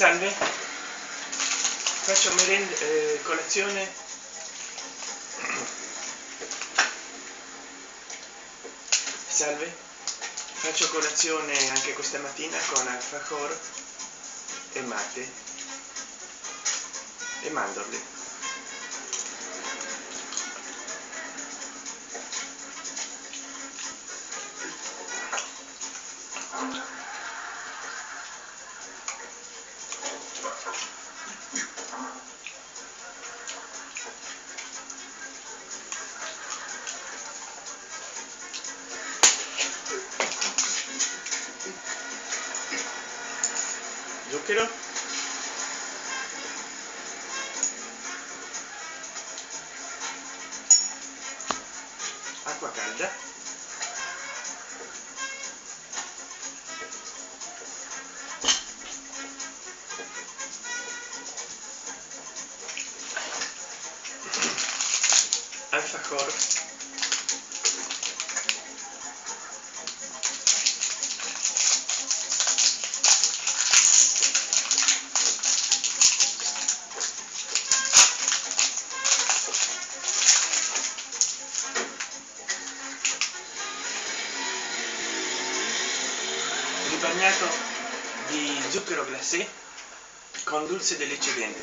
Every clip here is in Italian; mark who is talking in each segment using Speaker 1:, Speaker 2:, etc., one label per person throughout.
Speaker 1: Salve, faccio merenda, eh, colazione. Salve, faccio colazione anche questa mattina con alfajor e mate e mandorle. com a con dulce di leche dentro.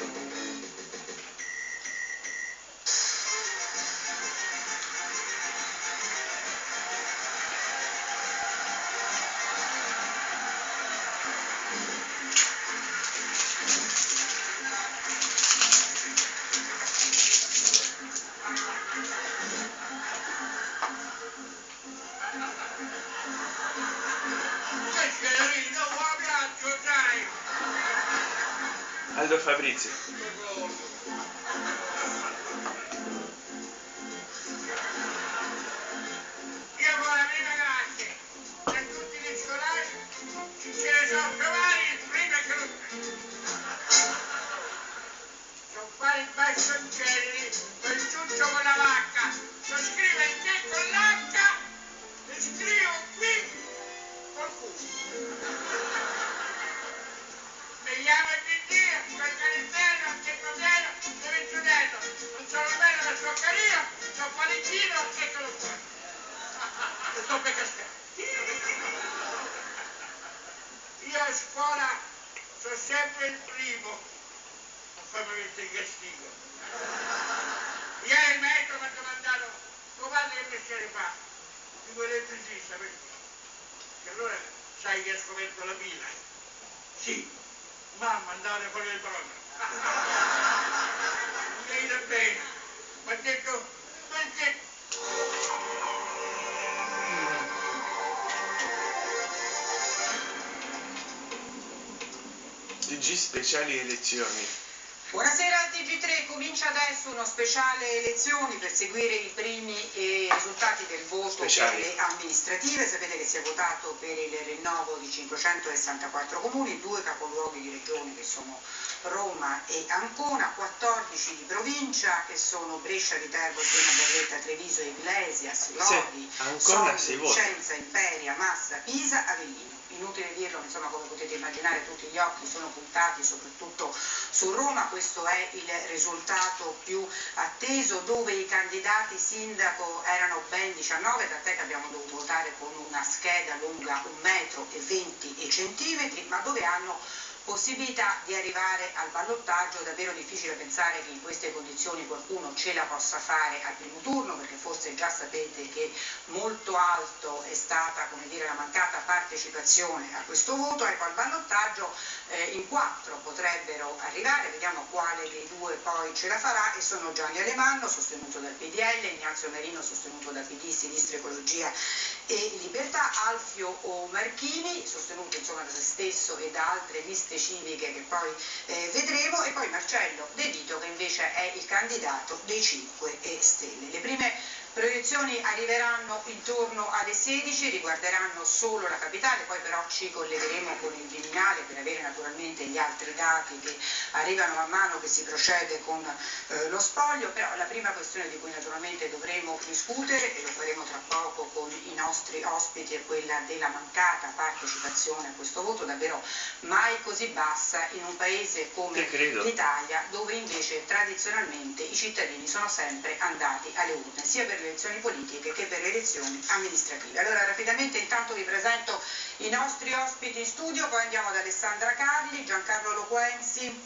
Speaker 2: Аль-Фабрити. Sai che ha scoperto la pila. Sì, mamma andare fuori il brodo. Mi viene bene. Mi ha detto, perché?
Speaker 1: TG speciali elezioni.
Speaker 3: Buonasera al TG3, comincia adesso uno speciale elezioni per seguire i primi eh, risultati del voto
Speaker 1: Speciali.
Speaker 3: per le amministrative. Sapete che si è votato per il rinnovo di 564 comuni, due capoluoghi di regione che sono Roma e Ancona, 14 di provincia che sono Brescia, Viterbo, Siena, Berletta, Treviso, Iglesias, Lodi,
Speaker 1: Ancona
Speaker 3: Sogni. Vicenza, Imperia, Massa, Pisa, Avellino. Inutile dirlo, insomma come potete immaginare tutti gli occhi sono puntati soprattutto su Roma, questo è il risultato più atteso dove i candidati sindaco erano ben 19, tant'è che abbiamo dovuto votare con una scheda lunga 1 metro e 20 centimetri, ma dove hanno possibilità di arrivare al ballottaggio, davvero difficile pensare che in queste condizioni qualcuno ce la possa fare al primo turno, perché forse già sapete che molto alto è stata dire, la mancata partecipazione a questo voto, ecco al ballottaggio eh, in quattro potrebbero arrivare, vediamo quale dei due poi ce la farà e sono Gianni Alemanno sostenuto dal PDL, Ignazio Merino sostenuto da PD, Sinistra Ecologia e Libertà, Alfio Marchini sostenuto insomma da se stesso e da altre liste civiche che poi eh, vedremo e poi Marcello De Vito che invece è il candidato dei 5 Stelle. Le prime proiezioni arriveranno intorno alle 16, riguarderanno solo la capitale, poi però ci collegheremo con il Viminale per avere naturalmente gli altri dati che arrivano man mano che si procede con eh, lo spoglio, però la prima questione di cui naturalmente dovremo discutere e lo faremo tra poco con i nostri ospiti è quella della mancata partecipazione a questo voto, davvero mai così bassa in un paese come l'Italia dove invece tradizionalmente i cittadini sono sempre andati alle urne, sia per le elezioni politiche che per le elezioni amministrative. Allora rapidamente intanto vi presento i nostri ospiti in studio, poi andiamo ad Alessandra Carli, Giancarlo Loquenzi,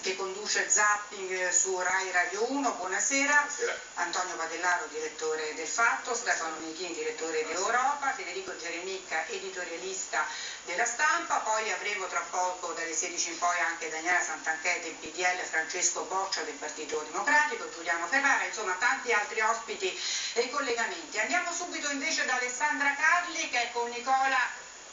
Speaker 3: che conduce Zapping su Rai Radio 1, buonasera. buonasera. Antonio Padellaro, direttore del Fatto, Stefano Michin, direttore di Europa, Federico Geremicca, editorialista della stampa, poi avremo tra poco dalle 16 in poi anche Daniela Santanchè del PDL, Francesco Boccia del Partito Democratico, Giuliano Ferrara, insomma tanti altri ospiti e collegamenti. Andiamo subito invece da Alessandra Carli che è con Nicola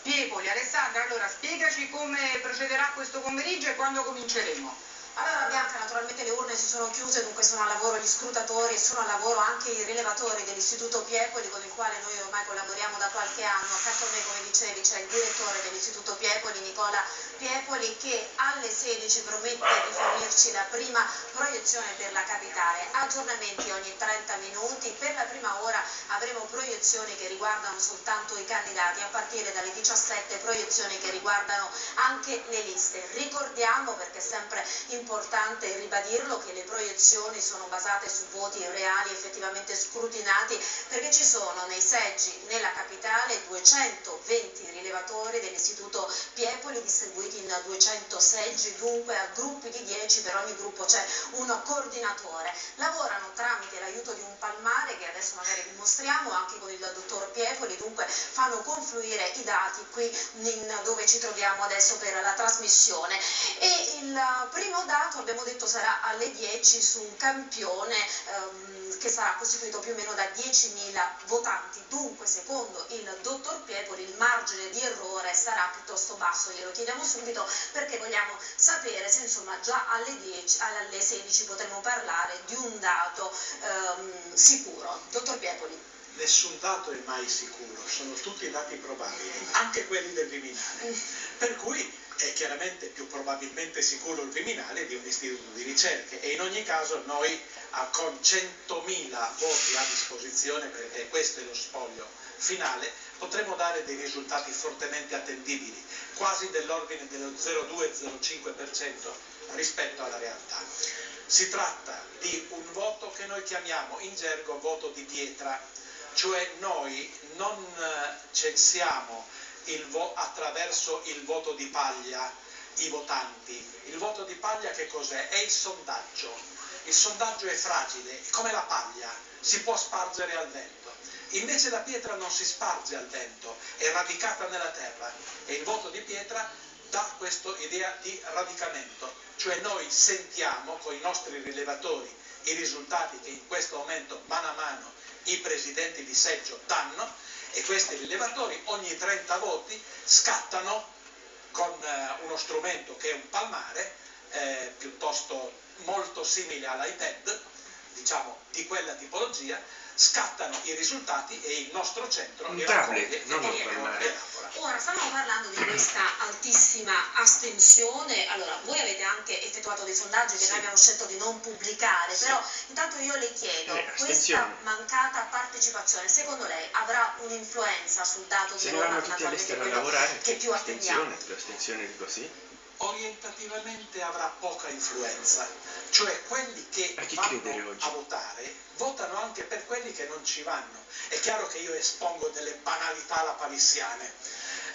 Speaker 3: Piepoli. Alessandra, allora spiegaci come procederà questo pomeriggio e quando cominceremo.
Speaker 4: Allora Bianca, naturalmente le urne si sono chiuse, dunque sono a lavoro gli scrutatori e sono a lavoro anche i rilevatori dell'Istituto Piepoli con il quale noi ormai collaboriamo da qualche anno. Accanto a me, come dicevi, c'è il direttore dell'Istituto Piepoli, Nicola Piepoli, che alle 16 promette di fornirci la prima proiezione per la capitale. Aggiornamenti ogni 30 minuti, per la prima ora avremo proiezioni che riguardano soltanto i candidati, a partire dalle 17 proiezioni che riguardano anche le liste. Ricordiamo, perché è sempre importante, importante ribadirlo che le proiezioni sono basate su voti reali effettivamente scrutinati perché ci sono nei seggi nella capitale 220 rilevatori dell'istituto Piepoli distribuiti in 200 seggi, dunque a gruppi di 10, per ogni gruppo c'è un coordinatore. Lavorano tramite l'aiuto di un palmare che adesso magari vi mostriamo anche con il dottor Piepoli, dunque fanno confluire i dati qui dove ci troviamo adesso per la trasmissione. E il primo dato dato abbiamo detto sarà alle 10 su un campione ehm, che sarà costituito più o meno da 10.000 votanti, dunque secondo il dottor Piepoli il margine di errore sarà piuttosto basso, glielo chiediamo subito perché vogliamo sapere se insomma già alle, 10, alle 16 potremo parlare di un dato ehm, sicuro. Dottor Piepoli.
Speaker 5: Nessun dato è mai sicuro, sono tutti dati probabili, anche quelli del Viminale. Mm. Per cui è chiaramente più probabilmente sicuro il Viminale di un istituto di ricerche e in ogni caso noi con 100.000 voti a disposizione, perché questo è lo spoglio finale, potremo dare dei risultati fortemente attendibili, quasi dell'ordine dello 0,2-0,5% rispetto alla realtà. Si tratta di un voto che noi chiamiamo in gergo voto di pietra, cioè noi non eh, censiamo il attraverso il voto di paglia i votanti. Il voto di paglia che cos'è? È il sondaggio. Il sondaggio è fragile, come la paglia, si può spargere al vento. Invece la pietra non si sparge al vento, è radicata nella terra e il voto di pietra dà questa idea di radicamento, cioè noi sentiamo con i nostri rilevatori i risultati che in questo momento mano a mano i presidenti di seggio danno e questi rilevatori ogni 30 voti scattano con eh, uno strumento che è un palmare eh, piuttosto molto simile all'iPad, diciamo di quella tipologia, scattano i risultati e il nostro centro
Speaker 1: un tablet, non un palmare.
Speaker 4: Ora, stavamo parlando di questa altissima astensione, allora voi avete anche effettuato dei sondaggi che sì. noi abbiamo scelto di non pubblicare, sì. però intanto io le chiedo, eh, questa mancata partecipazione secondo lei avrà un'influenza sul dato
Speaker 1: Se
Speaker 4: di
Speaker 1: Roma quello lavorare,
Speaker 4: che più attendiamo?
Speaker 1: L'astensione di così?
Speaker 5: Orientativamente avrà poca influenza, cioè quelli che vanno a votare votano anche per quelli che non ci vanno. È chiaro che io espongo delle banalità alla palissiane,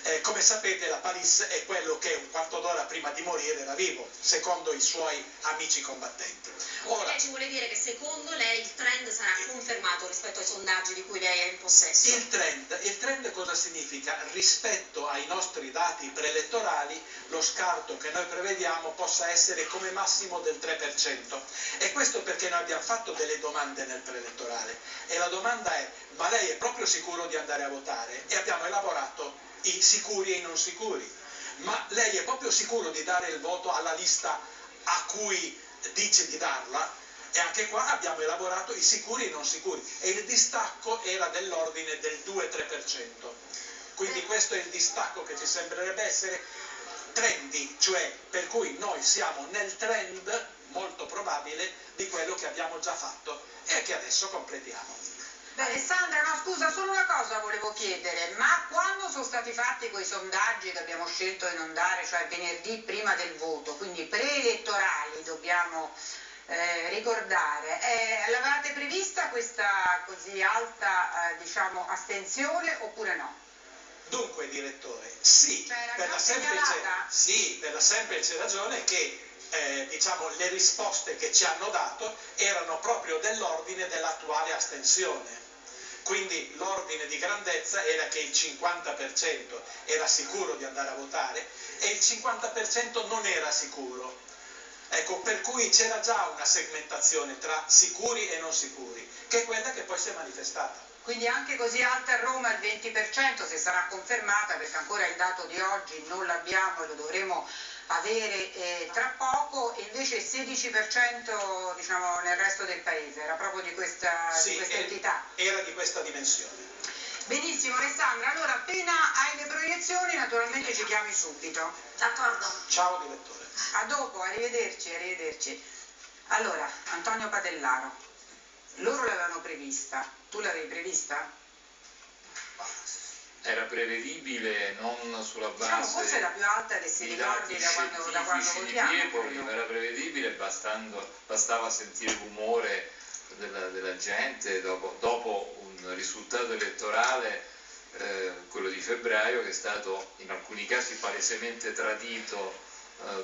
Speaker 5: eh, come sapete la Palisse è quello che un quarto d'ora prima di morire era vivo, secondo i suoi amici combattenti.
Speaker 4: Ora, lei ci vuole dire che secondo lei il trend sarà confermato rispetto ai sondaggi di cui lei è in possesso?
Speaker 5: Il trend, il trend cosa significa? Rispetto ai nostri dati preelettorali lo scarto che noi prevediamo possa essere come massimo del 3%. E questo perché noi abbiamo fatto delle domande nel preelettorale e la domanda è ma lei è proprio sicuro di andare a votare? E abbiamo elaborato i sicuri e i non sicuri. Ma lei è proprio sicuro di dare il voto alla lista a cui dice di darla? E anche qua abbiamo elaborato i sicuri e i non sicuri e il distacco era dell'ordine del 2-3%. Quindi questo è il distacco che ci sembrerebbe essere trendy, cioè per cui noi siamo nel trend molto probabile di quello che abbiamo già fatto e che adesso completiamo.
Speaker 3: Alessandra, no, scusa, solo una cosa volevo chiedere, ma quando sono stati fatti quei sondaggi che abbiamo scelto di non dare, cioè venerdì prima del voto, quindi preelettorali, dobbiamo eh, ricordare, eh, l'avevate prevista questa così alta, eh, diciamo, astensione oppure no?
Speaker 5: Dunque, direttore, sì,
Speaker 3: Cioè,
Speaker 5: per la, semplice, sì, per la semplice ragione che eh, diciamo, le risposte che ci hanno dato erano proprio dell'ordine dell'attuale astensione. Quindi l'ordine di grandezza era che il 50% era sicuro di andare a votare e il 50% non era sicuro. Ecco, per cui c'era già una segmentazione tra sicuri e non sicuri, che è quella che poi si è manifestata.
Speaker 3: Quindi anche così alta a Roma il 20% se sarà confermata, perché ancora il dato di oggi non l'abbiamo e lo dovremo avere eh, tra poco, e invece il 16% diciamo, nel resto del paese, era proprio di questa, di
Speaker 5: Sì,
Speaker 3: questa
Speaker 5: eh,
Speaker 3: entità.
Speaker 5: era di questa dimensione.
Speaker 3: Benissimo Alessandra, allora appena hai le proiezioni naturalmente ci chiami subito.
Speaker 4: D'accordo.
Speaker 5: Ciao direttore.
Speaker 3: A dopo, arrivederci, arrivederci. Allora, Antonio Padellaro, loro l'avevano prevista, tu l'avevi prevista?
Speaker 6: Era prevedibile non sulla
Speaker 3: Diciamo
Speaker 6: base
Speaker 3: forse la più alta che si
Speaker 6: di
Speaker 3: ricordi da quando, da quando
Speaker 6: scientifici di. Piepoli, era prevedibile bastando- bastava sentire l'umore della, della gente dopo, dopo un risultato elettorale, eh, quello di febbraio, che è stato in alcuni casi palesemente tradito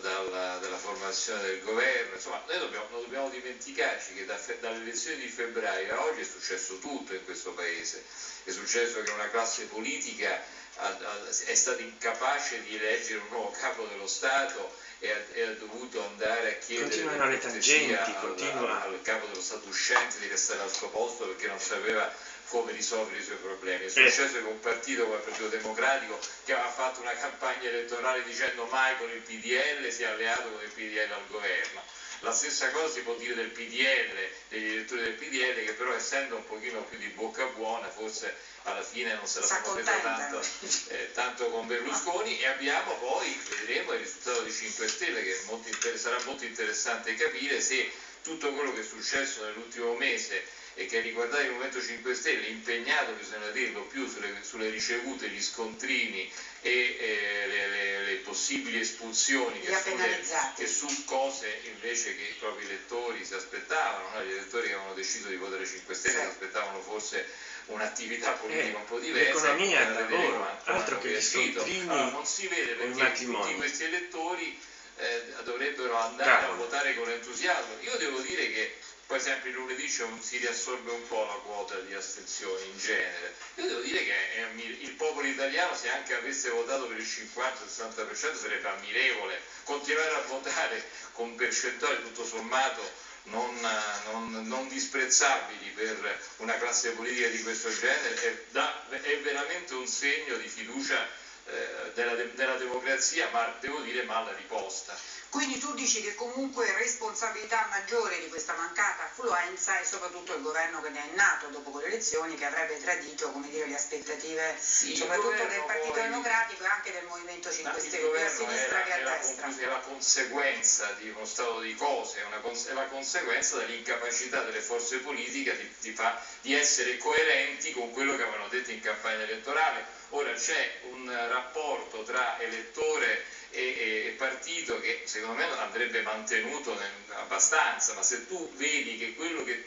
Speaker 6: dalla, dalla formazione del governo. Insomma, noi dobbiamo, non dobbiamo dimenticarci che da dalle elezioni di febbraio a oggi è successo tutto in questo paese. È successo che una classe politica ha- ha- è stata incapace di eleggere un nuovo capo dello Stato e ha, e ha dovuto andare a chiedere
Speaker 1: le tangenti,
Speaker 6: al,
Speaker 1: continua.
Speaker 6: al capo dello Stato uscente di restare al suo posto perché non sapeva come risolvere i suoi problemi. È
Speaker 1: Eh.
Speaker 6: successo che un partito come il Partito Democratico che aveva fatto una campagna elettorale dicendo mai con il PDL si è alleato con il PDL al governo. La stessa cosa si può dire del PDL, degli elettori del PDL che però essendo un pochino più di bocca buona forse alla fine non se la sono presa tanto, eh, tanto con Berlusconi e abbiamo poi, vedremo il risultato di 5 Stelle che molto sarà molto interessante capire se tutto quello che è successo nell'ultimo mese e che ha riguardato il Movimento 5 Stelle, impegnato, bisogna dirlo, più sulle, sulle ricevute, gli scontrini e eh, le, le- le possibili espulsioni che, sulle- che su cose invece che i propri elettori si aspettavano, no? gli elettori che avevano deciso di votare 5 Stelle
Speaker 3: Sì.
Speaker 6: si aspettavano forse un'attività politica
Speaker 1: Eh,
Speaker 6: un po' diversa.
Speaker 1: l'economia, il lavoro, altro che gli scontrini
Speaker 6: Allora, non si vede perché tutti questi elettori eh, dovrebbero andare
Speaker 1: Cavolo.
Speaker 6: a votare con entusiasmo. Io devo dire che poi sempre il lunedì un- si riassorbe un po' la quota di astensione in genere. Io devo dire che ammir- il popolo italiano se anche avesse votato per il 50-60% sarebbe ammirevole. Continuare a votare con percentuali tutto sommato non, eh, non- non disprezzabili per una classe politica di questo genere è, da- è veramente un segno di fiducia eh, della, de- della democrazia, ma devo dire mala riposta.
Speaker 3: Quindi tu dici che comunque responsabilità maggiore di questa mancata affluenza è soprattutto il governo che ne è nato dopo quelle elezioni che avrebbe tradito come dire, le aspettative
Speaker 6: Sì,
Speaker 3: soprattutto del Partito
Speaker 6: poi-
Speaker 3: Democratico e anche del Movimento
Speaker 6: Ma
Speaker 3: 5
Speaker 6: il
Speaker 3: Stelle, sia a sinistra
Speaker 6: era,
Speaker 3: che a destra.
Speaker 6: è la conseguenza di uno stato di cose, è, una è la conseguenza dell'incapacità delle forze politiche di, di fa- di essere coerenti con quello che avevano detto in campagna elettorale. Ora c'è un rapporto tra elettore e, e- partito che secondo me andrebbe mantenuto nel- abbastanza, ma se tu vedi che quello che,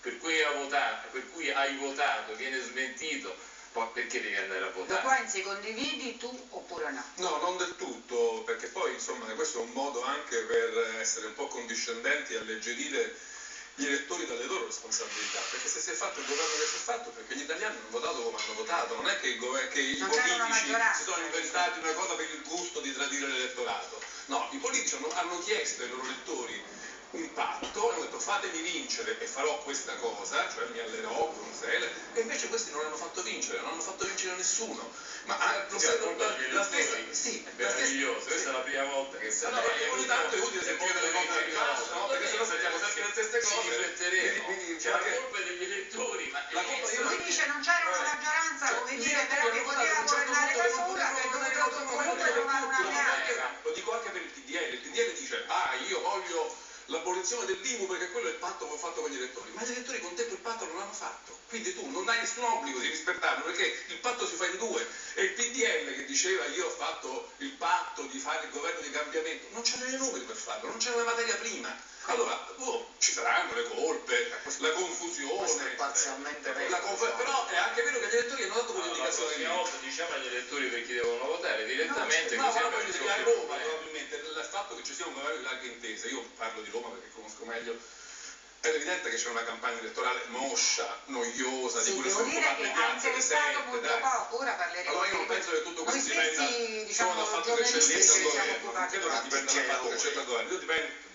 Speaker 6: per, cui hai votato, per cui hai votato viene smentito, poi perché devi andare a
Speaker 3: Lo
Speaker 6: votare?
Speaker 3: Quenzi condividi tu oppure no?
Speaker 7: No, non del tutto, perché poi insomma questo è un modo anche per essere un po' condiscendenti e alleggerire gli elettori dalle loro responsabilità, perché se si è fatto il governo che si è fatto, perché gli italiani hanno votato come hanno votato, non è che, gover- che i politici si sono inventati una cosa per il gusto di tradire l'elettorato, no, i politici hanno, hanno chiesto ai loro elettori un patto e ho detto fatemi vincere e farò questa cosa, cioè mi allerò con Israele, e invece questi non l'hanno fatto vincere, non hanno fatto vincere nessuno. Ma lo
Speaker 6: Sì,
Speaker 7: stesso-
Speaker 6: racconta
Speaker 7: la, la stessa,
Speaker 6: elettori.
Speaker 7: sì, la
Speaker 6: meraviglioso, questa
Speaker 7: sì.
Speaker 6: è la prima volta che
Speaker 7: No, no, ogni tanto è utile sentire delle cose da ricordo, no? Perché sennò sentiamo sempre le stesse
Speaker 6: Ci
Speaker 7: cose.
Speaker 6: rifletteremo.
Speaker 7: Quindi- quindi
Speaker 6: C'è la colpa degli elettori, ma
Speaker 7: La colpa io
Speaker 3: Lui dice non c'era una maggioranza,
Speaker 7: Cioè,
Speaker 3: come dire, però che poteva governare da sola, che
Speaker 7: governare
Speaker 3: comunque trovare una alleanza.
Speaker 7: potevano. Lo dico anche per il PDL, il PDL dice ah io voglio l'abolizione dell'IMU perché quello è il patto che ho fatto con gli elettori, ma gli elettori con te quel patto non l'hanno fatto, quindi tu non hai nessun obbligo di rispettarlo perché il patto si fa in due e il PDL che diceva io ho fatto il patto di fare il governo di cambiamento, non c'erano i numeri per farlo, non c'era la materia prima. Allora, oh, ci saranno le colpe, la confusione,
Speaker 8: è parzialmente vero,
Speaker 7: la conf-
Speaker 8: diciamo.
Speaker 7: però è anche vero che gli elettori hanno dato
Speaker 6: No, la
Speaker 7: quell'indicazione lì.
Speaker 6: prossima volta diciamo agli elettori per chi devono votare direttamente
Speaker 7: No,
Speaker 6: il
Speaker 7: Roma
Speaker 6: problema.
Speaker 7: probabilmente il fatto che ci sia un governo di larga intesa, io parlo di Roma perché conosco meglio, è evidente che c'è una campagna elettorale moscia, noiosa,
Speaker 3: Sì,
Speaker 7: di cui
Speaker 3: devo
Speaker 7: nessuno
Speaker 3: dire
Speaker 7: parla
Speaker 3: che
Speaker 7: dai.
Speaker 3: poco, ora parleremo
Speaker 7: Allora io non penso che tutto questo dipenda
Speaker 3: diciamo,
Speaker 7: solo dal fatto che c'è
Speaker 3: siamo
Speaker 7: governo,
Speaker 3: occupati
Speaker 7: credo che dipenda dal fatto che c'è il governo, Io dipendo-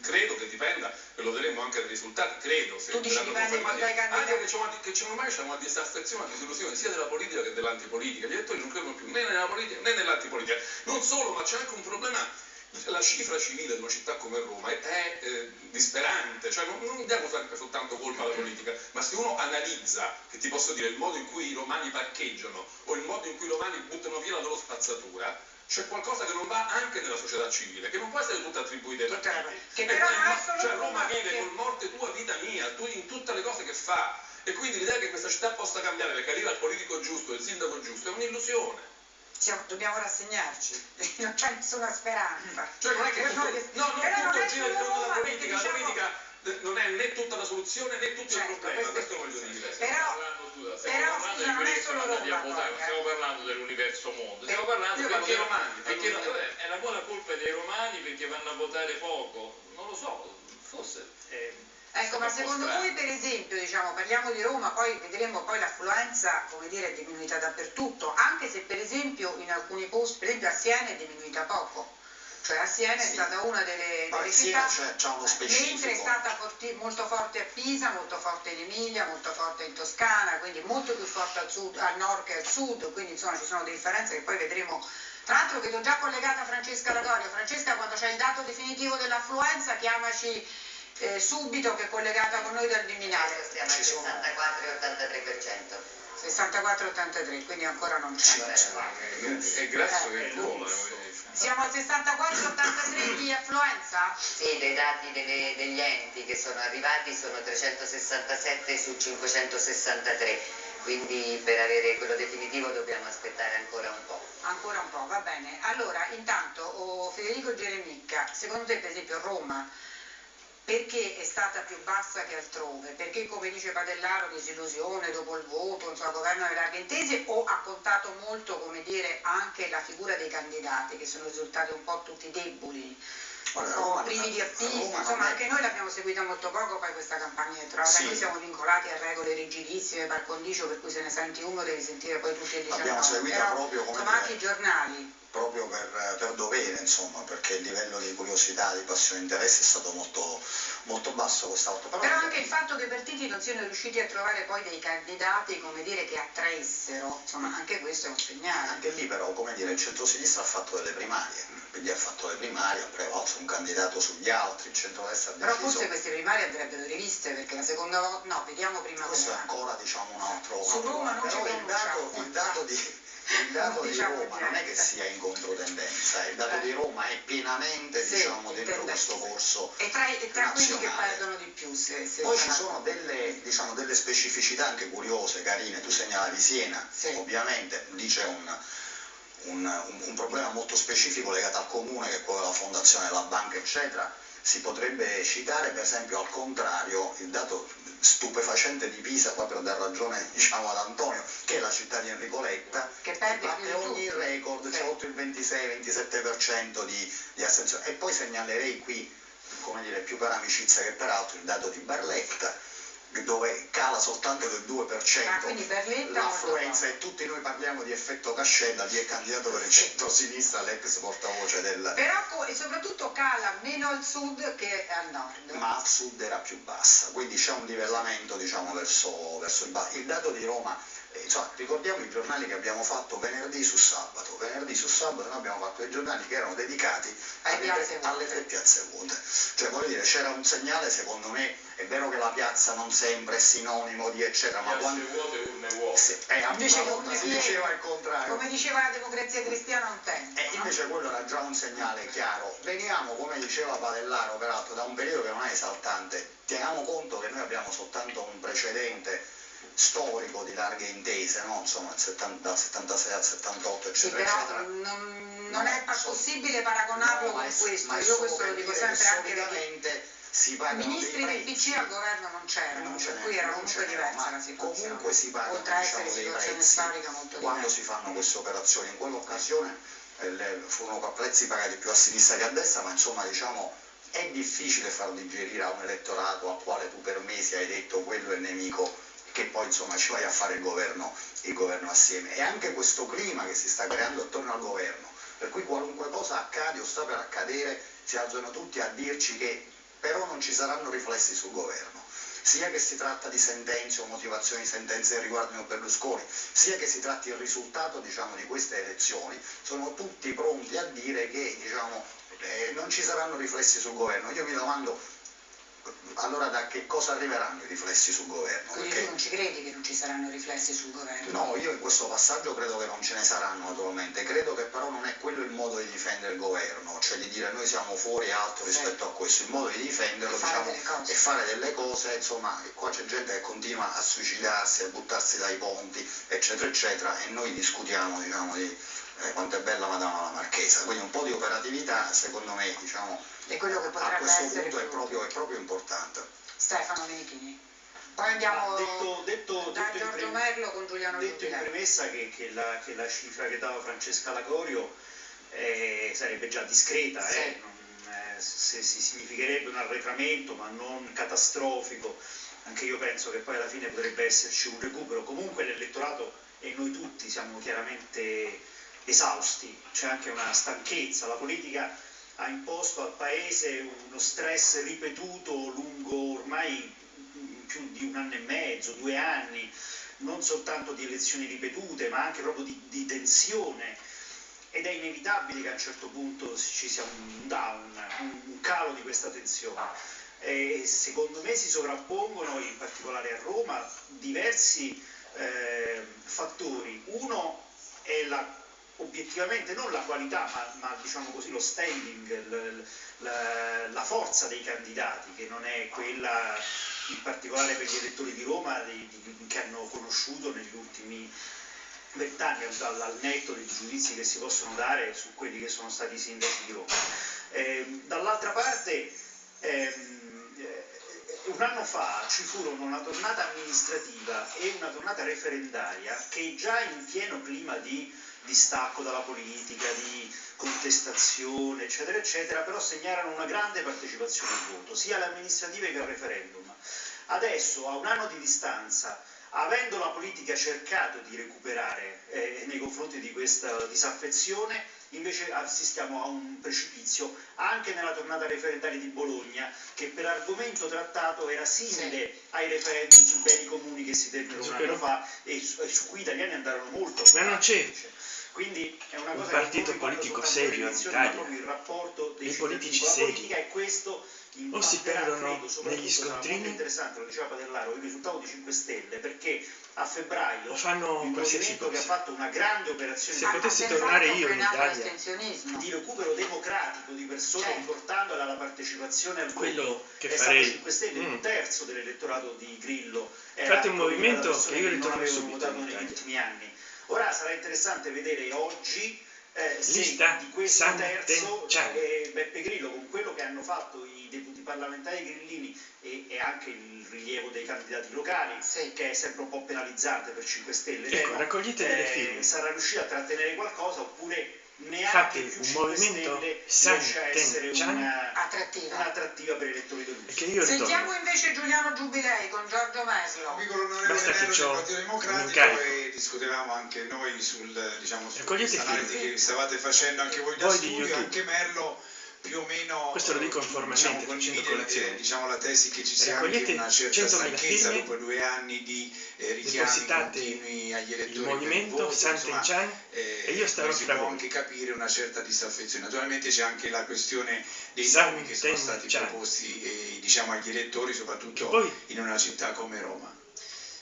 Speaker 7: credo che dipenda, e lo vedremo anche dai risultati, credo, se
Speaker 3: Tu dici
Speaker 7: confermati, anche che c'è una, che c'è ormai c'è una disaffezione, una disillusione sia della politica che dell'antipolitica, gli elettori non credono più né nella politica né nell'antipolitica, non solo, ma c'è anche un problema la cifra civile di una città come Roma è, eh, disperante, cioè non, non diamo sempre soltanto colpa alla politica, ma se uno analizza, che ti posso dire, il modo in cui i romani parcheggiano o il modo in cui i romani buttano via la loro spazzatura, c'è qualcosa che non va anche nella società civile, che non può essere tutta attribuita partiti.
Speaker 3: che però
Speaker 7: poi cioè
Speaker 3: Roma,
Speaker 7: vive col morte tua, vita mia, tu in tutte le cose che fa. E quindi l'idea che questa città possa cambiare perché arriva il politico giusto, il sindaco giusto, è un'illusione.
Speaker 3: Siamo- dobbiamo rassegnarci, non c'è nessuna speranza.
Speaker 7: Cioè non è che tutto, no, non
Speaker 3: però
Speaker 7: tutto
Speaker 3: non
Speaker 7: gira intorno alla politica,
Speaker 3: perché
Speaker 7: la
Speaker 3: diciamo-
Speaker 7: politica eh, non è né tutta la soluzione né tutto
Speaker 3: Certo,
Speaker 7: il problema,
Speaker 3: questo-
Speaker 7: questo voglio dire.
Speaker 3: Però- però,
Speaker 6: parlando
Speaker 3: scusa, non è solo Roma,
Speaker 6: non stiamo parlando dell'universo mondo, stiamo
Speaker 3: Eh,
Speaker 6: parlando quelli-
Speaker 7: romani,
Speaker 6: perché è la buona colpa dei romani perché vanno a votare poco, non lo so, forse è,
Speaker 3: Ecco, ma secondo voi per esempio, diciamo, parliamo di Roma, poi vedremo poi l'affluenza, come dire, è diminuita dappertutto, anche se per esempio in alcuni posti, per esempio a Siena è diminuita poco. Cioè a Siena è
Speaker 8: Sì.
Speaker 3: stata una delle, delle città,
Speaker 8: c'è- c'ha uno
Speaker 3: eh,
Speaker 8: specifico.
Speaker 3: mentre è stata forti- molto forte a Pisa, molto forte in Emilia, molto forte in Toscana, quindi molto più forte al, sud, al nord che al sud, quindi insomma ci sono delle differenze che poi vedremo. Tra l'altro vedo già collegata Francesca Lagorio. Francesca quando c'è il dato definitivo dell'affluenza chiamaci eh, subito che è collegata con noi dal Viminale.
Speaker 9: Stiamo al
Speaker 8: Ci sono-
Speaker 9: 64-83%.
Speaker 3: 64-83, quindi ancora non c'è.
Speaker 6: è grasso che vola.
Speaker 3: Siamo al 64-83 di affluenza?
Speaker 9: Sì, dei dati delle- degli enti che sono arrivati sono 367 su 563, quindi per avere quello definitivo dobbiamo aspettare ancora un po'.
Speaker 3: Ancora un po', va bene. Allora, intanto, oh, Federico Geremicca, secondo te per esempio Roma, perché è stata più bassa che altrove? Perché come dice Padellaro, disillusione dopo il voto, insomma, governo delle larghe intese o ha contato molto, come dire, anche la figura dei candidati che sono risultati un po' tutti deboli?
Speaker 8: Roma-
Speaker 3: privi di
Speaker 8: non
Speaker 3: insomma anche noi l'abbiamo seguita molto poco poi questa campagna elettorale,
Speaker 8: Sì.
Speaker 3: noi siamo vincolati a regole rigidissime par condicio per cui se ne senti uno devi sentire poi tutti e 19
Speaker 8: L'abbiamo seguita
Speaker 3: però,
Speaker 8: proprio come
Speaker 3: insomma anche i giornali
Speaker 8: proprio per, per dovere, insomma, perché il livello di curiosità, di passione e interesse è stato molto, molto basso questa volta.
Speaker 3: Però anche il fatto che i partiti non siano riusciti a trovare poi dei candidati, come dire, che attraessero, insomma, anche questo è un segnale.
Speaker 8: Anche lì però, come dire, il centro-sinistra ha fatto delle primarie, quindi ha fatto le primarie, ha prevalso un candidato sugli altri, il centro-destra ha
Speaker 3: Però
Speaker 8: deciso...
Speaker 3: forse queste primarie andrebbero riviste, perché la seconda volta, no, vediamo prima
Speaker 8: Questo è ancora diciamo un altro, un
Speaker 3: Su Roma non ci
Speaker 8: però il dato, il dato di, il dato di
Speaker 3: diciamo
Speaker 8: Roma non è che sia in controtendenza, il dato di Roma è pienamente
Speaker 3: Sì,
Speaker 8: diciamo, dentro questo corso
Speaker 3: E tra, e tra quelli che perdono di più, se, se
Speaker 8: Poi ci sono delle, diciamo, delle specificità anche curiose, carine, tu segnalavi Siena,
Speaker 3: Sì.
Speaker 8: ovviamente lì c'è un, un- un- un problema molto specifico legato al comune che è quello della fondazione della banca eccetera, si potrebbe citare per esempio al contrario il dato stupefacente di Pisa, qua per dar ragione diciamo, ad Antonio, che è la città di Enrico Letta,
Speaker 3: Che perde
Speaker 8: batte ogni
Speaker 3: tutti.
Speaker 8: record, c'è oltre il 26-27% di, di astensione. E poi segnalerei qui, come dire, più per amicizia che per altro, il dato di Barletta, dove cala soltanto del 2%
Speaker 3: Ah,
Speaker 8: l'affluenza e tutti noi parliamo di effetto cascella, di è candidato per il centro-sinistra, l'ex portavoce del...
Speaker 3: Però e soprattutto cala meno al sud che al nord.
Speaker 8: ma al sud era più bassa, quindi c'è un livellamento diciamo, verso, verso il basso. Il dato di Roma, eh, insomma, ricordiamo i giornali che abbiamo fatto venerdì su sabato, venerdì su sabato noi abbiamo fatto dei giornali che erano dedicati tre, alle tre piazze vuote, cioè voglio dire c'era un segnale secondo me, è vero che la piazza non sempre è sinonimo di eccetera, ma quando...
Speaker 6: vuote urne vuote.
Speaker 8: Sì, eh,
Speaker 3: Invece
Speaker 8: volta
Speaker 3: come
Speaker 8: si diceva il contrario.
Speaker 3: Come diceva la democrazia cristiana un tempo.
Speaker 8: E
Speaker 3: no?
Speaker 8: invece quello era già un segnale chiaro. Veniamo, come diceva Padellaro, peraltro, da un periodo che non è esaltante. Teniamo conto che noi abbiamo soltanto un precedente storico di larghe intese, no? insomma, il 70 dal 76 al 78,
Speaker 3: Sì,
Speaker 8: eccetera,
Speaker 3: però
Speaker 8: eccetera.
Speaker 3: non, non
Speaker 8: No,
Speaker 3: è pa- possibile paragonarlo
Speaker 8: No,
Speaker 3: con
Speaker 8: è-
Speaker 3: questo. Io questo lo dico sempre anche perché
Speaker 8: solitamente si pagano
Speaker 3: ministri del. PC al governo non c'erano, per cui era comunque diversa la situazione.
Speaker 8: Comunque si pagano
Speaker 3: Oltre
Speaker 8: diciamo, dei prezzi quando
Speaker 3: diversa.
Speaker 8: si fanno queste operazioni. In quell'occasione eh, furono prezzi pagati più a sinistra che a destra, ma insomma diciamo è difficile far digerire a un elettorato al quale tu per mesi hai detto quello è il nemico che poi insomma ci vai a fare il governo, il governo assieme. E anche questo clima che si sta creando attorno al governo, per cui qualunque cosa accade o sta per accadere, si alzano tutti a dirci che però non ci saranno riflessi sul governo. Sia che si tratta di sentenze o motivazioni di sentenze che riguardino Berlusconi, sia che si tratti il risultato diciamo, di queste elezioni, sono tutti pronti a dire che diciamo, eh, non ci saranno riflessi sul governo. Io mi domando allora da che cosa arriveranno i riflessi sul governo?
Speaker 3: Quindi
Speaker 8: Perché-
Speaker 3: tu non ci credi che non ci saranno riflessi sul governo?
Speaker 8: No, io in questo passaggio credo che non ce ne saranno naturalmente, credo che però non è quello il modo di difendere il governo, cioè di dire noi siamo fuori e altro
Speaker 3: Sì.
Speaker 8: rispetto a questo, il modo di difenderlo
Speaker 3: E fare
Speaker 8: diciamo, è fare delle cose, insomma, e qua c'è gente che continua a suicidarsi, a buttarsi dai ponti, eccetera, eccetera, e noi discutiamo diciamo, di quanto è bella Madama la Marchesa, quindi un po' di operatività secondo me diciamo,
Speaker 3: È quello che
Speaker 8: a questo punto è proprio, è proprio importante.
Speaker 3: Stefano Menichini. Poi andiamo
Speaker 1: detto, detto,
Speaker 3: da
Speaker 1: detto in
Speaker 3: Giorgio
Speaker 1: prem-
Speaker 3: Merlo con Giuliano
Speaker 1: detto in
Speaker 3: Giubilei.
Speaker 1: premessa che, che la, che la cifra che dava Francesca Lagorio eh, sarebbe già discreta,
Speaker 3: Sì.
Speaker 1: eh, non, eh, se si significherebbe un arretramento ma non catastrofico, anche io penso che poi alla fine potrebbe esserci un recupero, comunque l'elettorato e noi tutti siamo chiaramente esausti, c'è anche una stanchezza, la politica ha imposto al Paese uno stress ripetuto lungo ormai più di un anno e mezzo, due anni, non soltanto di elezioni ripetute, ma anche proprio di, di tensione. Ed è inevitabile che a un certo punto ci sia un down, un, calo di questa tensione. E secondo me si sovrappongono, in particolare a Roma, diversi eh, fattori. Uno è la obiettivamente non la qualità, ma, ma, diciamo così lo standing, l- la, la forza dei candidati, che non è quella in particolare per gli elettori di Roma di- di- che hanno conosciuto negli ultimi vent'anni, al, al netto dei giudizi che si possono dare su quelli che sono stati i sindaci di Roma. Ehm, dall'altra parte, ehm, eh, un anno fa ci furono una tornata amministrativa e una tornata referendaria che già in pieno clima di distacco dalla politica, di contestazione, eccetera, eccetera, però segnarono una grande partecipazione al voto, sia alle amministrative che al referendum. Adesso, a un anno di distanza, avendo la politica cercato di recuperare eh, nei confronti di questa disaffezione, invece assistiamo a un precipizio anche nella tornata referendaria di Bologna, che per argomento trattato era simile ai referendum sui beni comuni che si tennero un anno fa e su, e su cui gli italiani andarono molto. Ma non c'è Quindi è una
Speaker 10: un
Speaker 1: cosa
Speaker 10: partito
Speaker 1: che non riguarda
Speaker 10: politico serio in Italia.
Speaker 1: proprio il rapporto dei
Speaker 10: I politici seri. O si perdono negli scontrini.
Speaker 1: interessante, lo diceva Padellaro, il risultato di 5 Stelle, perché a febbraio
Speaker 10: O fanno
Speaker 1: il
Speaker 10: qualsiasi
Speaker 1: movimento che ha
Speaker 10: cosa.
Speaker 1: fatto una grande operazione
Speaker 10: Se
Speaker 1: di
Speaker 10: potessi tornare io in Italia.
Speaker 1: di recupero democratico di persone
Speaker 3: Certo.
Speaker 1: riportandola alla partecipazione al voto
Speaker 10: Quello che
Speaker 1: è
Speaker 10: farei.
Speaker 1: stato 5 Stelle,
Speaker 10: Mm.
Speaker 1: un terzo dell'elettorato di Grillo
Speaker 10: è un movimento che io
Speaker 1: avevano
Speaker 10: subito
Speaker 1: negli ultimi anni. Ora sarà interessante vedere oggi eh, se
Speaker 10: Lista
Speaker 1: di questo terzo eh, Beppe Grillo con quello che hanno fatto i deputi parlamentari grillini e, e anche il rilievo dei candidati locali
Speaker 3: Sì.
Speaker 1: che è sempre un po' penalizzante per 5 Stelle
Speaker 10: Ecco,
Speaker 1: temo,
Speaker 10: raccogliete delle
Speaker 1: eh,
Speaker 10: firme.
Speaker 1: sarà riuscito a trattenere qualcosa oppure più
Speaker 10: un
Speaker 1: 5
Speaker 10: movimento San
Speaker 1: riesce a essere
Speaker 10: Ten Chan
Speaker 1: una-
Speaker 3: Attrattiva.
Speaker 1: un'attrattiva per gli elettori del
Speaker 10: che io
Speaker 3: Sentiamo
Speaker 10: ritorno.
Speaker 3: invece Giuliano Giubilei con Giorgio Meslo.
Speaker 11: Qui con l'onorevole
Speaker 10: Basta che
Speaker 11: Nello del Partito Democratico e discutevamo anche noi sul, diciamo, su questa analisi che stavate facendo anche voi da
Speaker 10: Voi di
Speaker 11: studio, anche Merlo più o meno
Speaker 10: Questo lo dico informalmente,
Speaker 11: diciamo,
Speaker 10: facendo colazione.
Speaker 11: eh, diciamo, la tesi che ci sia anche una certa
Speaker 10: 100.000
Speaker 11: stanchezza dopo due anni di eh, richiami continui agli elettori
Speaker 10: il movimento
Speaker 11: voto, insomma,
Speaker 10: Chan
Speaker 11: eh,
Speaker 10: e io starò
Speaker 11: poi si può anche capire una certa disaffezione. Naturalmente c'è anche la questione dei
Speaker 10: San
Speaker 11: nomi che sono stati
Speaker 10: Chan.
Speaker 11: proposti eh, diciamo, agli elettori, soprattutto
Speaker 10: poi
Speaker 11: in una città come Roma.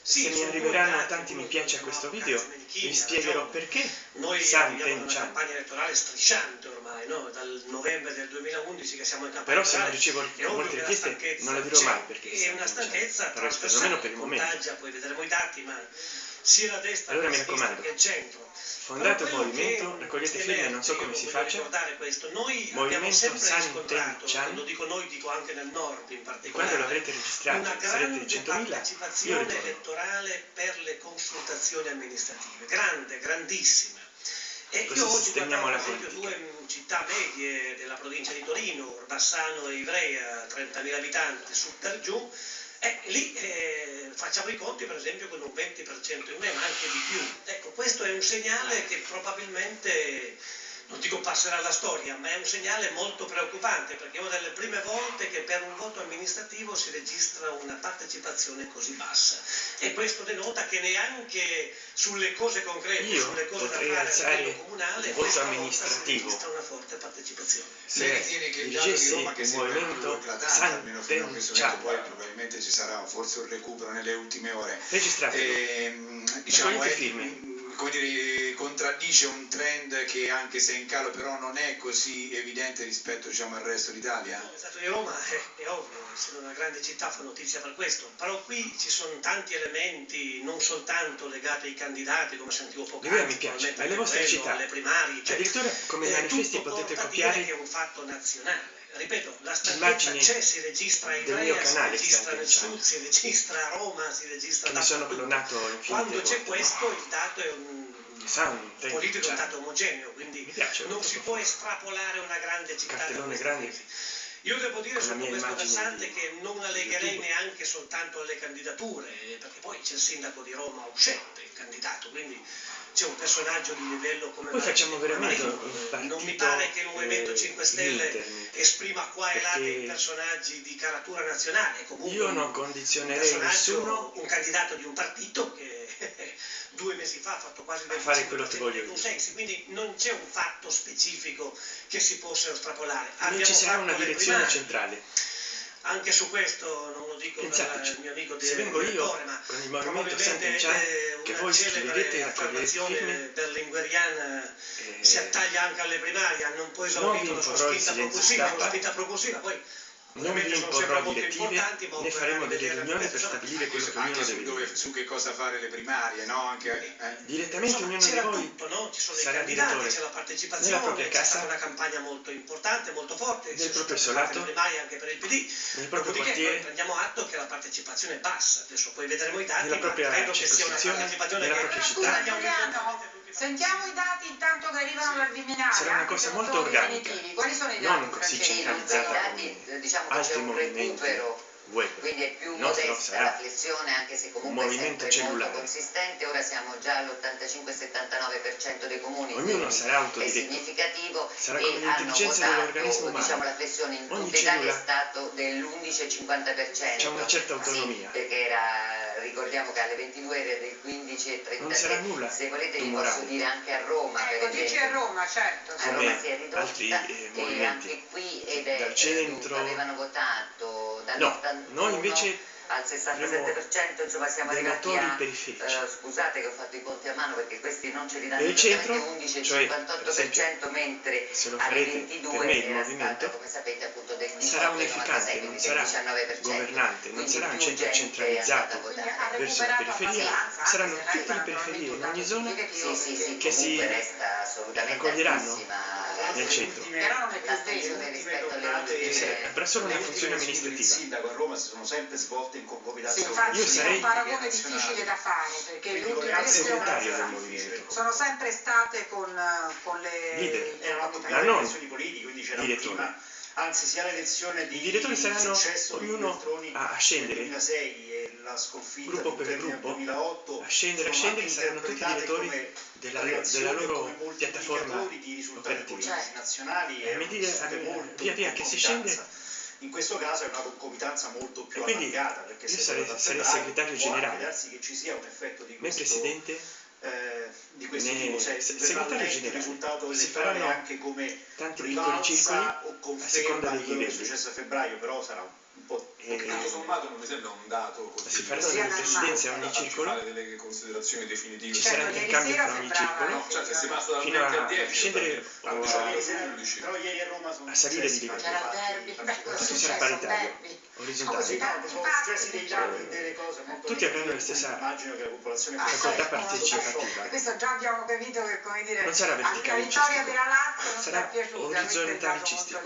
Speaker 10: Se mi arriveranno tanti mi piace a questo video vi spiegherò perché
Speaker 12: Noi
Speaker 10: San Ten
Speaker 12: una
Speaker 10: Chan.
Speaker 12: campagna elettorale strisciante ormai, no? dal novembre del 2011 che siamo in campagna
Speaker 10: Però se non ricevo molte richieste non la dirò mai perché
Speaker 12: È una stanchezza
Speaker 10: perlomeno per il momento.
Speaker 12: poi vedremo i dati, ma sia la destra
Speaker 10: Allora
Speaker 12: che
Speaker 10: mi
Speaker 12: la sinistra che il centro.
Speaker 10: Fondate un movimento, raccogliete firme, non so come si faccia.
Speaker 12: questo. Noi abbiamo
Speaker 10: Movimento
Speaker 12: sempre
Speaker 10: San Ten Chan.
Speaker 12: quando dico noi dico anche nel nord in
Speaker 10: E
Speaker 12: particolare,
Speaker 10: quando l'avrete registrato, sarete
Speaker 12: grande
Speaker 10: 100.000, io
Speaker 12: partecipazione elettorale per le consultazioni amministrative, grande, grandissima. E
Speaker 10: Così
Speaker 12: io oggi guardavo per esempio due mm, città medie della provincia di Torino, Orbassano e Ivrea, 30.000 abitanti su per giù, e lì eh, facciamo i conti per esempio con un 20% in meno, anche di più. Ecco, questo è un segnale che probabilmente, non dico passerà alla storia, ma è un segnale molto preoccupante, perché è una delle prime volte che per un voto amministrativo si registra una partecipazione così bassa. E questo denota che neanche sulle cose concrete,
Speaker 10: Io
Speaker 12: sulle cose da fare a livello comunale,
Speaker 10: il voto amministrativo.
Speaker 12: si registra una forte partecipazione.
Speaker 10: Se
Speaker 11: ritiene che il dato di Roma che sembra più
Speaker 10: movimento
Speaker 11: eclatante, almeno fino a questo momento, poi probabilmente ci sarà forse un recupero nelle ultime ore.
Speaker 10: registratelo.
Speaker 11: Ehm, diciamo,
Speaker 10: Raccogliete
Speaker 11: è-
Speaker 10: firme.
Speaker 11: Come dire, contraddice un trend che anche se è in calo però non è così evidente rispetto diciamo, al resto d'Italia?
Speaker 12: Il Stato di Roma è, è ovvio, essendo una grande città fa notizia per questo, però qui ci sono tanti elementi non soltanto legati ai candidati, come sentivo poco
Speaker 10: L'idea mi piace, alle vostre
Speaker 12: quello,
Speaker 10: città.
Speaker 12: alle primarie, cioè,
Speaker 10: Addirittura come
Speaker 12: eh,
Speaker 10: manifesti potete copiare
Speaker 12: che è un fatto nazionale. Ripeto, la stanchezza c'è, si registra in
Speaker 10: del mio
Speaker 12: Ivrea, si registra nel sud, si registra a Roma, si registra
Speaker 10: mi sono clonato
Speaker 12: Quando c'è questo il dato è un
Speaker 10: San Ten
Speaker 12: politico è un
Speaker 10: Chan.
Speaker 12: dato omogeneo, quindi non si può estrapolare una grande città da
Speaker 10: Cartellone grande.
Speaker 12: Io devo dire
Speaker 10: mia
Speaker 12: questo versante che non la legherei
Speaker 10: YouTube.
Speaker 12: neanche soltanto alle candidature, eh, perché poi c'è il sindaco di Roma uscente, il candidato, quindi c'è un personaggio di livello come
Speaker 10: Poi facciamo veramente
Speaker 12: Non mi pare che il Movimento
Speaker 10: eh,
Speaker 12: 5 Stelle
Speaker 10: internet,
Speaker 12: esprima qua e là dei personaggi di caratura nazionale, comunque
Speaker 10: io non condizionerei
Speaker 12: un
Speaker 10: nessuno
Speaker 12: un candidato di un partito che due mesi fa ha fatto quasi
Speaker 10: A fare quello che
Speaker 12: 25%
Speaker 10: voglio
Speaker 12: consensi, quindi non c'è un fatto specifico che si possa estrapolare.
Speaker 10: non
Speaker 12: Abbiamo
Speaker 10: ci sarà una
Speaker 12: le
Speaker 10: direzione
Speaker 12: primarie.
Speaker 10: centrale
Speaker 12: Anche su questo non lo dico
Speaker 10: Pensateci,
Speaker 12: il mio amico
Speaker 10: se vengo io
Speaker 12: ma
Speaker 10: con il movimento San
Speaker 12: probabilmente
Speaker 10: Chan,
Speaker 12: eh,
Speaker 10: che
Speaker 12: una
Speaker 10: voi scriverete e raccoglierete firme
Speaker 12: berlingueriana
Speaker 10: eh,
Speaker 12: si attaglia anche alle primarie,
Speaker 10: non vi
Speaker 12: esaurito la sua spinta propulsiva, la spinta propulsiva, poi
Speaker 10: non vi
Speaker 12: importanti, ma
Speaker 10: né
Speaker 12: occorre
Speaker 10: faremo
Speaker 12: anche
Speaker 10: delle riunioni per stabilire quello che ognuno
Speaker 11: Anche su,
Speaker 10: deve
Speaker 11: dove,
Speaker 10: dire
Speaker 11: su che cosa fare le primarie, no? Anche, eh,
Speaker 10: direttamente
Speaker 12: Insomma,
Speaker 10: ognuno di voi
Speaker 12: tutto, no? Ci sono i
Speaker 10: sarà
Speaker 12: candidati,
Speaker 10: direttore
Speaker 12: c'è la
Speaker 10: nella
Speaker 12: partecipazione,
Speaker 10: propria
Speaker 12: c'è
Speaker 10: casa,
Speaker 12: stata una campagna molto importante, molto forte,
Speaker 10: nel proprio isolato,
Speaker 12: anche per il PD.
Speaker 10: nel proprio quartiere
Speaker 12: prendiamo atto che la partecipazione è bassa, adesso poi vedremo i dati,
Speaker 10: nella propria
Speaker 12: credo che sia una partecipazione
Speaker 10: nella
Speaker 12: che
Speaker 10: propria città
Speaker 3: Sentiamo i dati intanto che arrivano dal Viminale.
Speaker 10: sarà una cosa molto organica
Speaker 3: definitivi. Quali sono i dati,
Speaker 10: non così centralizzata
Speaker 9: dati,
Speaker 10: come
Speaker 9: diciamo
Speaker 10: altri movimenti web
Speaker 9: quindi è più
Speaker 10: nostro
Speaker 9: modesta la flessione anche se comunque è
Speaker 10: movimento
Speaker 9: sempre
Speaker 10: cellulare.
Speaker 9: molto consistente, ora siamo già all'85-79% dei comuni,
Speaker 10: ognuno sarà
Speaker 9: è
Speaker 10: autodiretto
Speaker 9: significativo
Speaker 10: sarà
Speaker 9: e hanno
Speaker 10: l'intelligenza
Speaker 9: votato, diciamo la flessione in
Speaker 10: Ogni
Speaker 9: tutta Italia è stato dell'11,50%.
Speaker 10: c'è una certa
Speaker 9: Sì,
Speaker 10: autonomia
Speaker 9: perché era, ricordiamo che alle 22 era del 15,33.
Speaker 10: non sarà nulla
Speaker 9: Se volete vi posso dire anche a Roma, per
Speaker 3: Ecco, dici a. Roma, certo.
Speaker 9: A
Speaker 3: sì.
Speaker 9: Roma si è ridotta
Speaker 10: altri, eh,
Speaker 9: e
Speaker 10: movimenti
Speaker 9: anche qui ed è
Speaker 10: dal centro.
Speaker 9: eh, avevano votato
Speaker 10: no
Speaker 9: dall'81
Speaker 10: noi invece
Speaker 9: al 67%, insomma siamo arrivati a... Eh, scusate che ho fatto i conti a mano perché questi non ce li danno
Speaker 10: il centro,
Speaker 9: 11,58%
Speaker 10: cioè,
Speaker 9: mentre
Speaker 10: se lo farete
Speaker 9: 22
Speaker 10: me il movimento
Speaker 9: stato, come sapete appunto del 18,
Speaker 10: sarà unificante, non sarà governante, non sarà un centro centralizzato verso la periferia, saranno tutte le periferie in ogni zona
Speaker 9: sì, sì, sì,
Speaker 10: che si raccoglieranno nel centro.
Speaker 3: Però non è più
Speaker 9: rispetto alle
Speaker 10: altre. Avrà solo una funzione amministrativa.
Speaker 1: Il sindaco a Roma si sono sempre svolte in concomitanza sì,
Speaker 3: infatti
Speaker 10: sarei...
Speaker 3: un paragone difficile da fare perché le ultime elezioni sono sempre state con, con le
Speaker 10: leader
Speaker 1: elezioni politiche quindi c'era prima anzi sia l'elezione di
Speaker 10: I direttori saranno ognuno a scendere.
Speaker 1: 2006 e la sconfitta
Speaker 10: gruppo per gruppo.
Speaker 1: 2008
Speaker 10: a scendere a scendere saranno tutti
Speaker 1: i
Speaker 10: direttori della, della, loro piattaforma
Speaker 1: di risultati
Speaker 10: operativa.
Speaker 3: cioè,
Speaker 1: nazionali
Speaker 10: eh,
Speaker 1: e,
Speaker 10: e
Speaker 1: eh,
Speaker 10: via via che si scende
Speaker 1: in questo caso è una concomitanza molto più allargata perché
Speaker 10: io
Speaker 1: se
Speaker 10: sarei, sarei segretario generale.
Speaker 1: Darsi che ci sia un effetto di questo,
Speaker 10: presidente
Speaker 1: eh, di questo
Speaker 10: ne,
Speaker 1: tipo, se,
Speaker 10: se segretario generale
Speaker 1: risultato
Speaker 10: si faranno
Speaker 1: anche come
Speaker 10: tanti piccoli circoli
Speaker 1: o conferma di quello che è successo a febbraio, però sarà un eh,
Speaker 10: un po'
Speaker 7: tutto sommato non mi sembra un dato così.
Speaker 10: Si parla della ogni circolo.
Speaker 7: fare delle considerazioni definitive.
Speaker 10: Ci sarà
Speaker 3: anche
Speaker 10: il
Speaker 3: cambio
Speaker 10: fra ogni circolo.
Speaker 7: No, cioè se si passa dal 20 al 10,
Speaker 10: scendere
Speaker 1: cioè,
Speaker 10: a,
Speaker 1: a,
Speaker 10: a salire di
Speaker 1: livello.
Speaker 3: C'era derby,
Speaker 10: tutto sarà paritario, orizzontale. Tutti avranno la stessa facoltà
Speaker 3: ah,
Speaker 10: partecipativa.
Speaker 3: Questo già abbiamo capito che come dire
Speaker 10: non sarà verticale
Speaker 3: vittoria
Speaker 10: cioè,
Speaker 3: per la Lazio non
Speaker 10: sarà orizzontale cistico.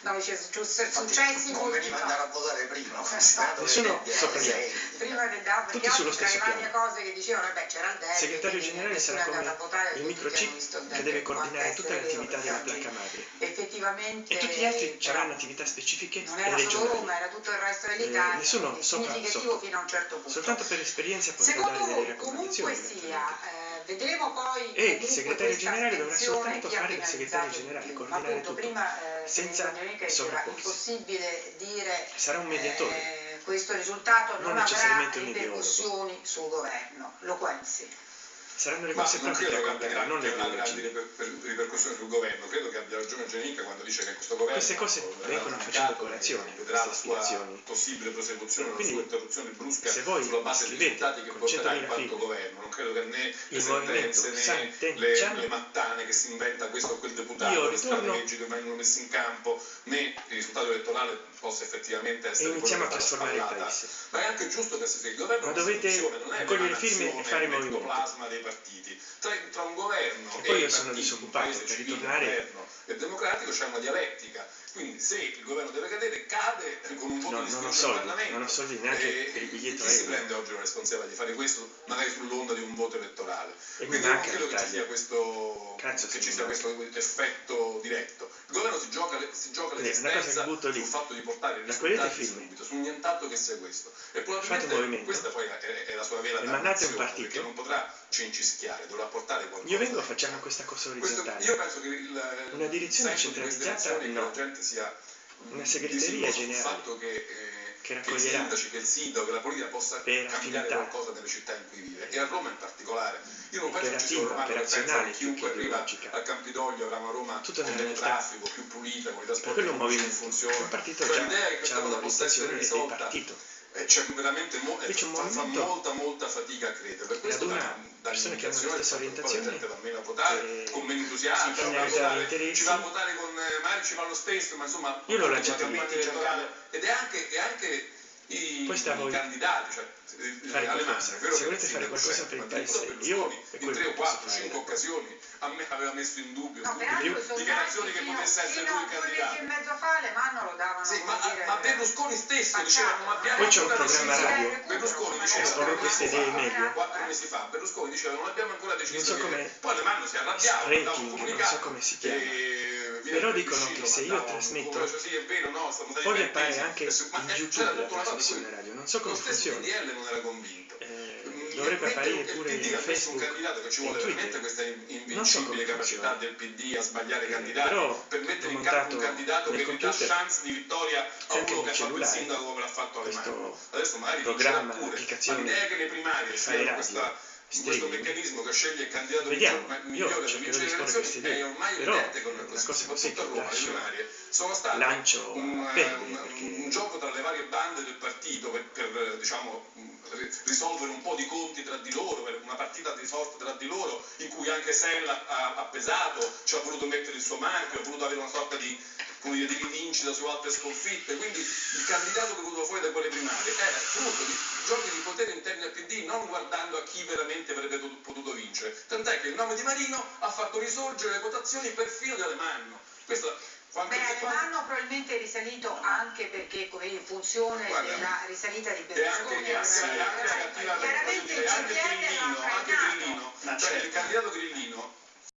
Speaker 3: No,
Speaker 8: ci
Speaker 3: successi multipli
Speaker 8: andare a votare prima, considerato
Speaker 10: Nessuno
Speaker 8: che
Speaker 10: sopra gli.
Speaker 3: Prima del DAP,
Speaker 10: tutti sullo stesso piano.
Speaker 3: Cose che dicevano, beh, c'era il
Speaker 10: segretario generale sarà come il microchip che deve coordinare tutte le attività della placca madre.
Speaker 3: Effettivamente,
Speaker 10: e tutti gli altri avranno attività specifiche
Speaker 3: non era regionali. solo Roma, era tutto il resto dell'Italia.
Speaker 10: Eh,
Speaker 3: nessuno
Speaker 10: sopra, sopra.
Speaker 3: fino a un certo punto.
Speaker 10: Soltanto per esperienza potrà dare delle
Speaker 3: comunque Sia, eh, vedremo poi
Speaker 10: e il segretario generale dovrà soltanto fare il segretario generale coordinare
Speaker 3: appunto,
Speaker 10: tutto
Speaker 3: prima, eh,
Speaker 10: senza sovrapporsi
Speaker 3: impossibile dire dire,
Speaker 10: sarà un mediatore.
Speaker 3: Eh, questo risultato non,
Speaker 10: non
Speaker 3: avrà ripercussioni sul governo, lo qualsiasi
Speaker 10: saranno le conseguenze
Speaker 7: che
Speaker 10: accadranno, non le
Speaker 7: una grande ripercussione sul governo. Credo che abbia ragione Genica quando dice che questo governo
Speaker 10: queste cose vengono facendo colazione,
Speaker 7: vedrà la sua possibile prosecuzione,
Speaker 10: Quindi, la
Speaker 7: sua interruzione brusca
Speaker 10: se voi
Speaker 7: sulla base dei risultati che porterà in quanto governo. Non credo che né le sentenze né le, le mattane che si inventa questo o quel deputato, le strategie che vengono messe in campo, né il risultato elettorale possa effettivamente essere
Speaker 10: iniziamo a trasformare il paese.
Speaker 7: Ma è anche giusto che se il governo
Speaker 10: ma dovete raccogliere firme e fare movimento
Speaker 7: partiti. Tra, tra un governo
Speaker 10: e, poi e
Speaker 7: io
Speaker 10: sono
Speaker 7: partiti,
Speaker 10: disoccupato,
Speaker 7: un
Speaker 10: per ritornare...
Speaker 7: governo e democratico c'è una dialettica. Quindi se il governo deve cadere, cade con un voto
Speaker 10: no,
Speaker 7: di sfiducia al Parlamento.
Speaker 10: Non ho soldi neanche
Speaker 7: e,
Speaker 10: per il biglietto
Speaker 7: Chi si prende oggi la responsabilità di fare questo, magari sull'onda di un voto elettorale?
Speaker 10: E
Speaker 7: Quindi non credo che ci sia questo, ci sia questo effetto diretto. Il governo si gioca, si gioca l'esistenza sul fatto di portare i risultati subito, su nient'altro che sia questo. E probabilmente questa poi è, è la sua vera
Speaker 10: e damnazione,
Speaker 7: perché non potrà cincinare geschiare, dovrà portare qualcosa.
Speaker 10: Io vengo facciamo questa cosa orizzontale.
Speaker 7: Questo, io penso che il,
Speaker 10: una direzione centralizzata
Speaker 7: di
Speaker 10: no.
Speaker 7: Sia,
Speaker 10: una segreteria generale.
Speaker 7: Il fatto che, eh,
Speaker 10: che,
Speaker 7: che,
Speaker 10: il
Speaker 7: sindaci, che il sindaco, che la politica possa
Speaker 10: per
Speaker 7: cambiare
Speaker 10: affinità.
Speaker 7: qualcosa nelle città in cui vive. E a Roma in particolare. Io non penso che ci sia un chiunque arriva a Campidoglio avrà una Roma
Speaker 10: Tutta
Speaker 7: con meno traffico, più pulita, con i trasporti pubblici
Speaker 10: che funzionano.
Speaker 7: Cioè l'idea è che questa cosa possa essere risolta e c'è veramente mo-
Speaker 10: c'è movimento...
Speaker 7: fa molta molta fatica a credere. Per questo da, da
Speaker 10: persone che hanno la stessa orientazione
Speaker 7: a votare
Speaker 10: e...
Speaker 7: con meno entusiasmo ci va a votare con eh, magari ci va lo stesso ma insomma
Speaker 10: io l'ho lanciato
Speaker 7: ed è anche, è anche i, i candidati, cioè eh,
Speaker 10: fare
Speaker 7: alle masse, è vero
Speaker 10: volete fare qualcosa per il paese, Io
Speaker 7: in 3 o 4, 5 occasioni a me aveva messo in dubbio
Speaker 3: no,
Speaker 7: dichiarazioni che potesse essere lui il candidato.
Speaker 3: in mezzo fa le mano lo davano.
Speaker 7: Sì, ma,
Speaker 3: dire,
Speaker 7: ma Berlusconi stesso diceva ma abbiamo
Speaker 10: Poi c'è un programma radio.
Speaker 7: Berlusconi diceva
Speaker 10: queste idee meglio.
Speaker 7: 4 mesi fa Berlusconi diceva non abbiamo ancora deciso. Poi le mani si arrabbiava,
Speaker 10: non so come si chiama però dicono che se io trasmetto poi
Speaker 7: voglio
Speaker 10: pare anche in YouTube la trasmissione radio non so come funziona. Eh,
Speaker 7: dovrei
Speaker 10: apparire pure in Facebook e Twitter. Non so come funziona. Eh, però ho montato nel computer
Speaker 7: c'è
Speaker 10: anche
Speaker 7: un
Speaker 10: cellulare. questo programma,
Speaker 7: le primarie
Speaker 10: fare
Speaker 7: questa Stringhi.
Speaker 10: Questo
Speaker 7: meccanismo che sceglie il candidato
Speaker 10: Vediamo,
Speaker 7: migliore
Speaker 10: delle
Speaker 7: generazioni è ormai
Speaker 10: Però,
Speaker 7: evidente con
Speaker 10: la
Speaker 7: soprattutto a Roma, le varie, sono state
Speaker 10: eh,
Speaker 7: un,
Speaker 10: perché...
Speaker 7: un, gioco tra le varie bande del partito per, per diciamo, risolvere un po' di conti tra di loro, per una partita di sorte tra di loro in cui anche Sella ha, ha pesato, ci ha voluto mettere il suo marchio, ha voluto avere una sorta di dire, di rivincita su altre sconfitte, quindi il candidato che è venuto fuori da quelle primarie era frutto di giochi di potere interni al PD, non guardando a chi veramente avrebbe potuto- vincere. Tant'è che il nome di Marino ha fatto risorgere le votazioni perfino di Alemanno. Questo, quanto,
Speaker 3: Beh, Alemanno probabilmente è risalito anche perché come in funzione
Speaker 7: Guarda,
Speaker 3: della risalita di
Speaker 7: E anche,
Speaker 3: Berlusconi
Speaker 7: e anche, e anche e anche anche cioè
Speaker 1: certo.
Speaker 7: il candidato Grillino